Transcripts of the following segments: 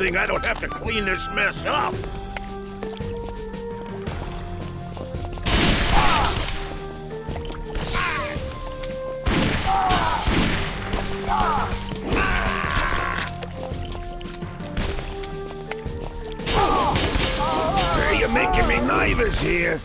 thing I don't have to clean this mess up! You're making me nervous here.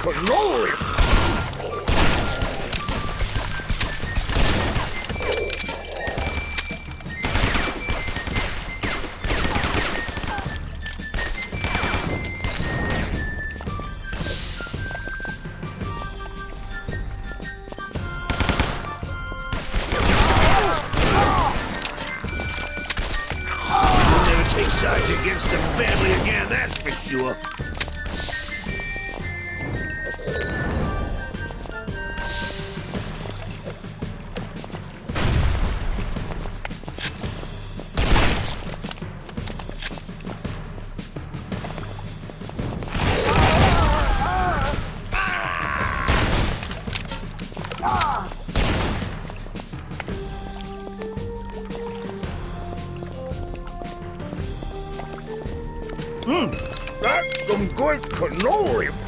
cannoli! some good cannoli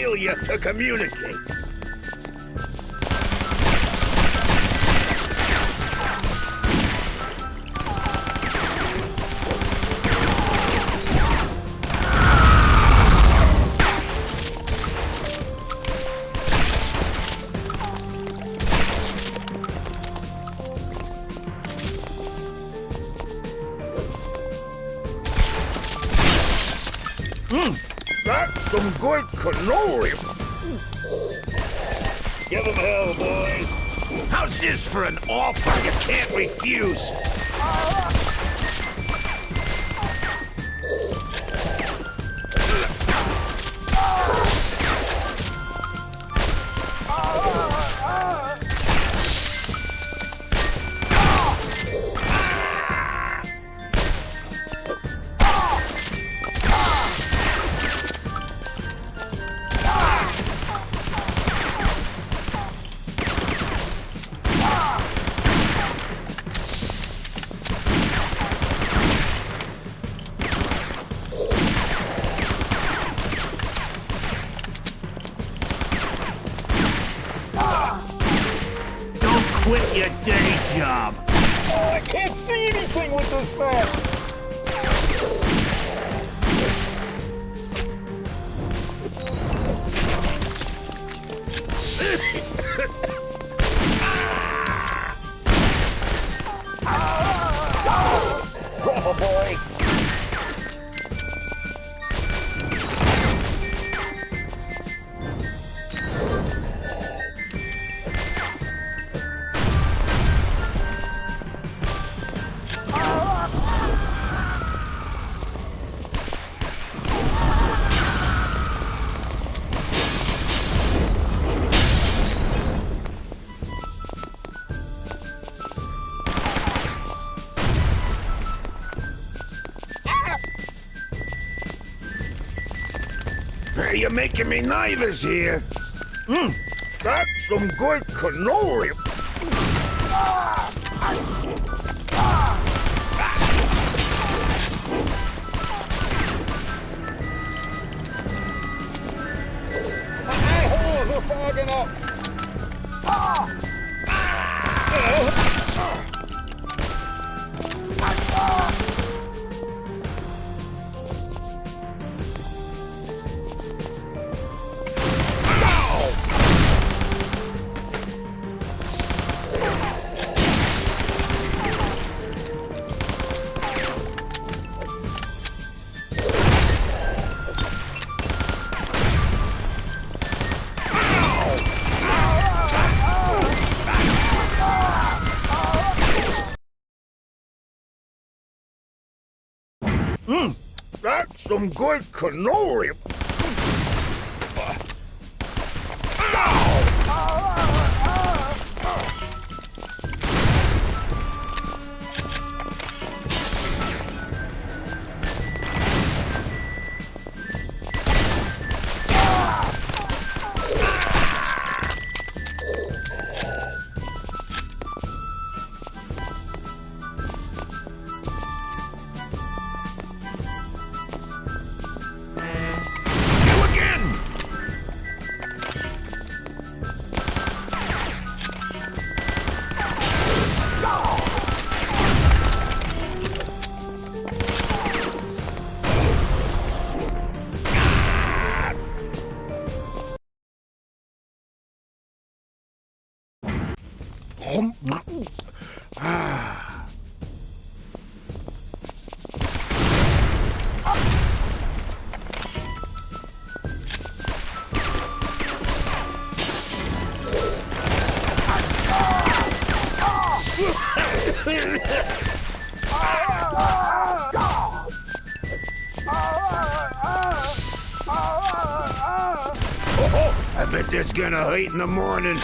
failure to communicate. That's some good cannoli. Give him hell, boys. How's this for an offer you can't refuse? Anything with You're making me nervous here. Mmm, that's some good cannoli. Some good cannoli. Bet that's gonna hurt in the morning.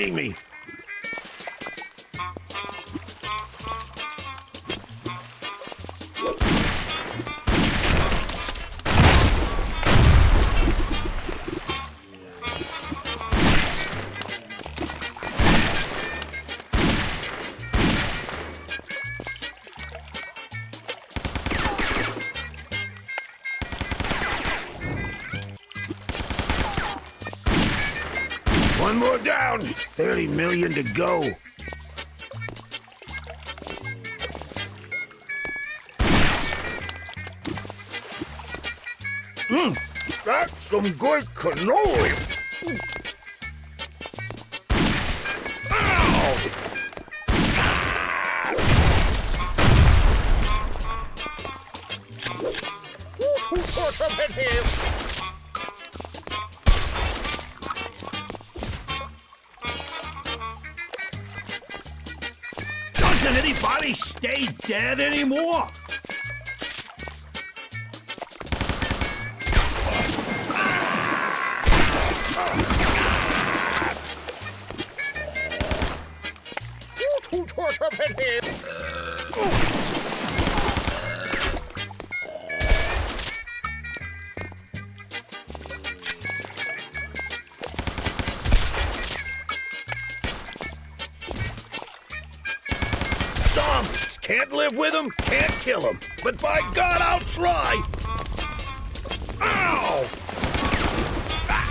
Stop me! One more down! 30 million to go. Mmm, That's some good cannoli. Dead anymore? Can't live with them, can't kill them. But by God, I'll try! Ow! My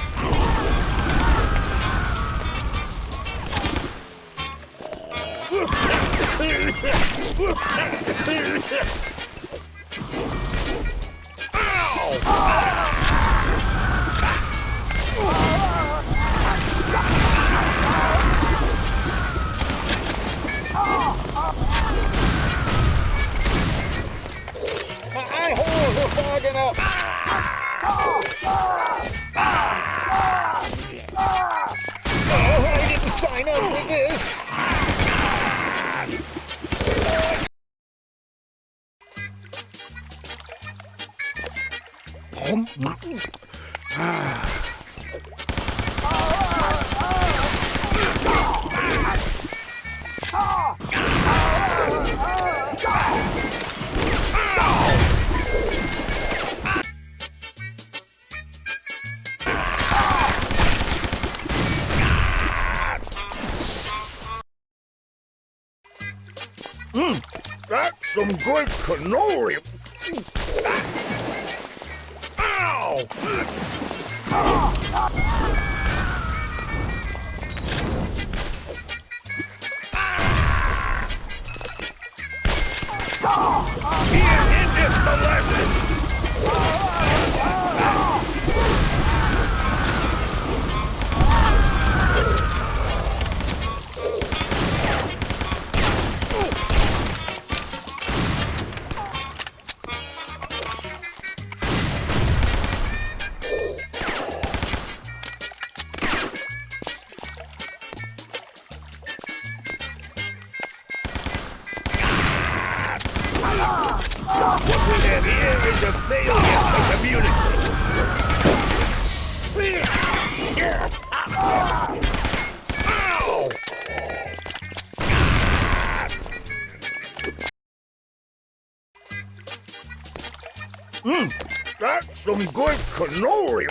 ah! bagging up. Some good cannoli. Ow! Here What we have here is a failure to communicate. Mmm, that's some good cannoli.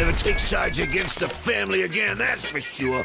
Never take sides against the family again, that's for sure.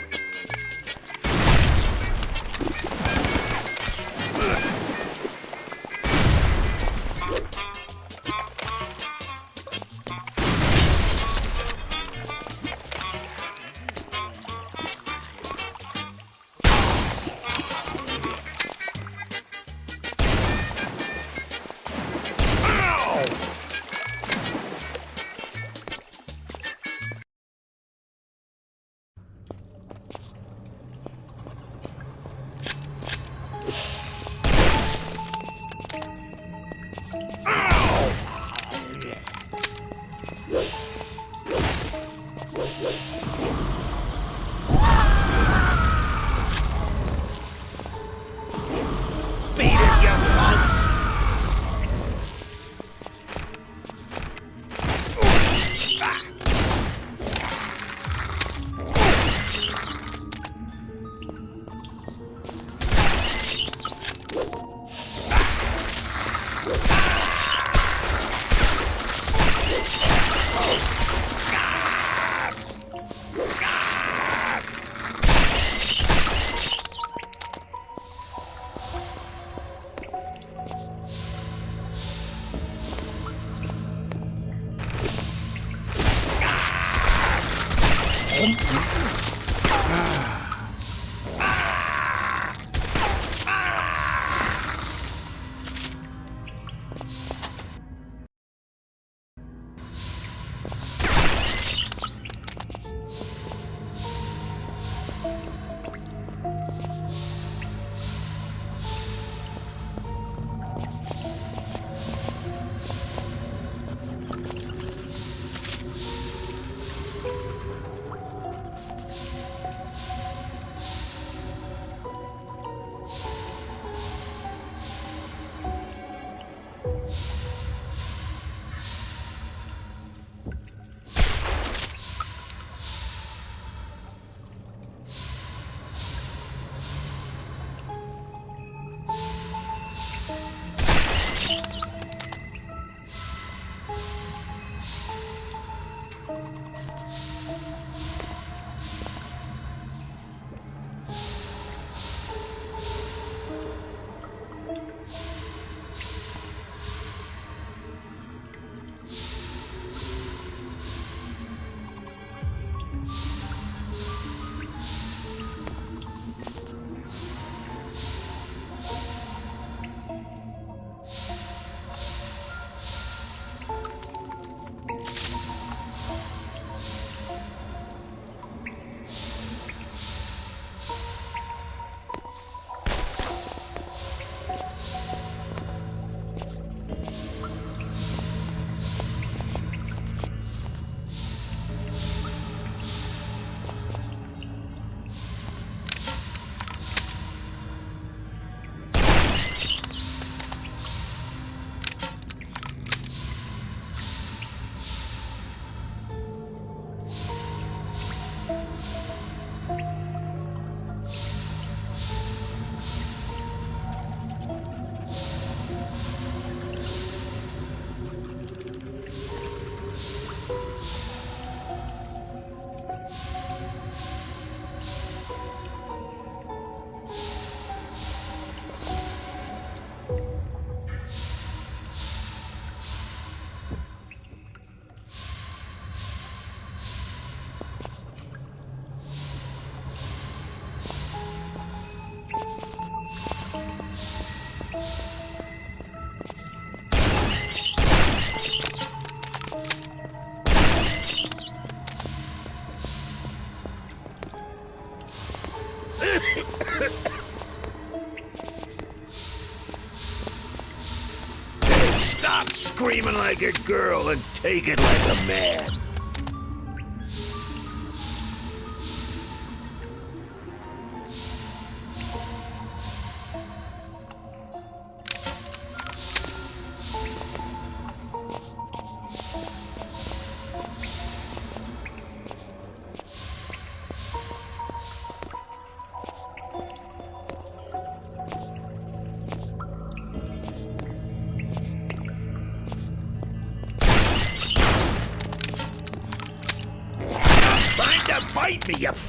Like a girl and take it like a man.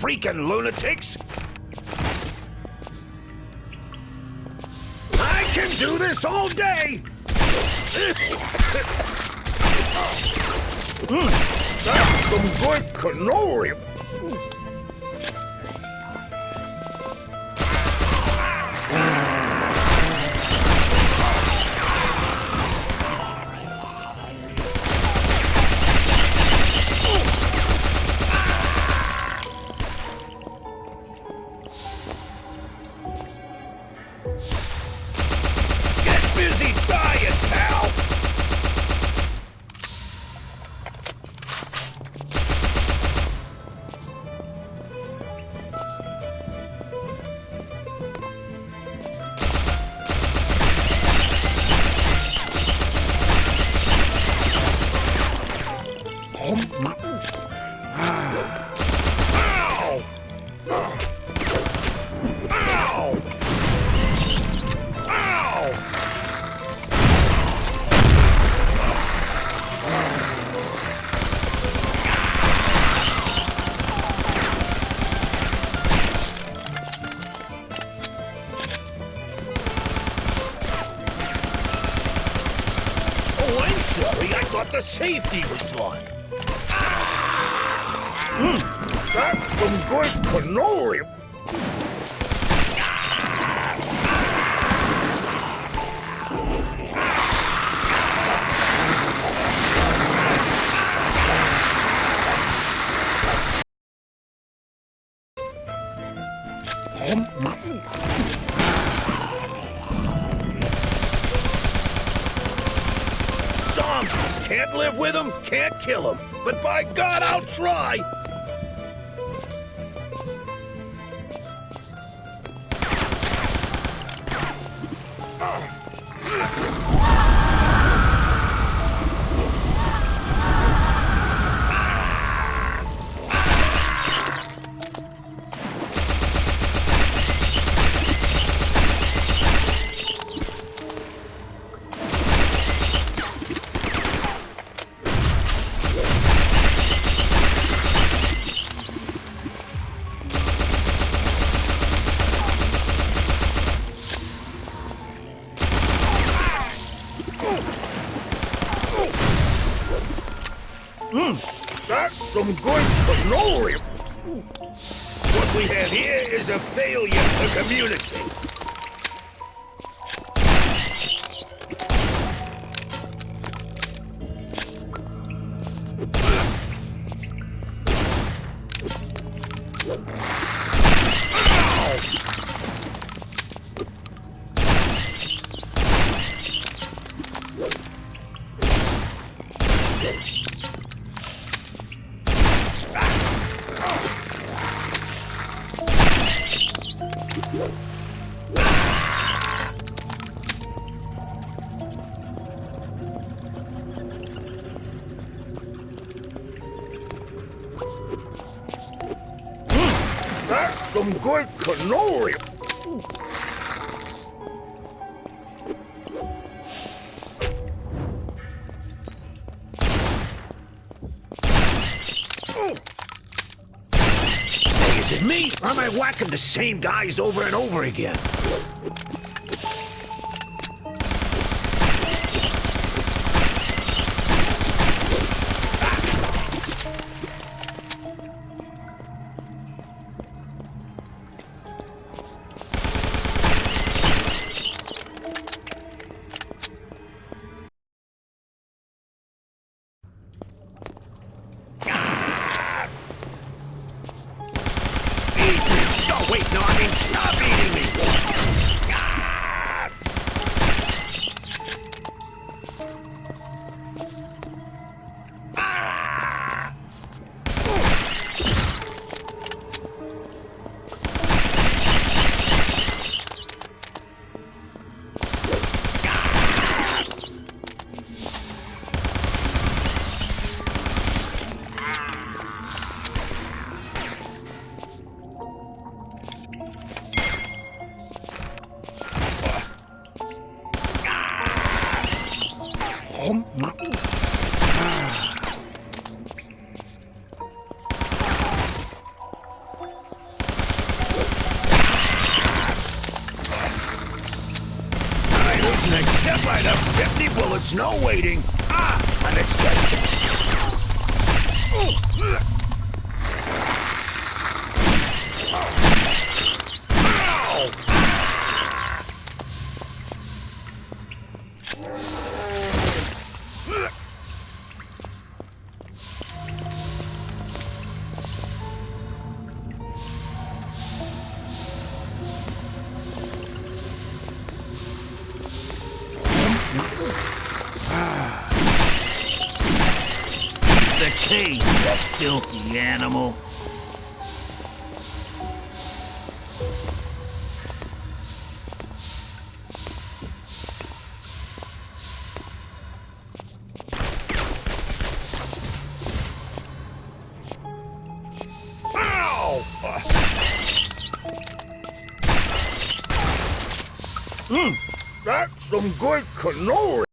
Freaking lunatics! I can do this all day! Hmm. That's some good cannoli! Kill him, But by God, I'll try! Hey, is it me? Or am I whacking the same guys over and over again? 50 bullets, no waiting. Ah, unexpected. Ow! Cannoli.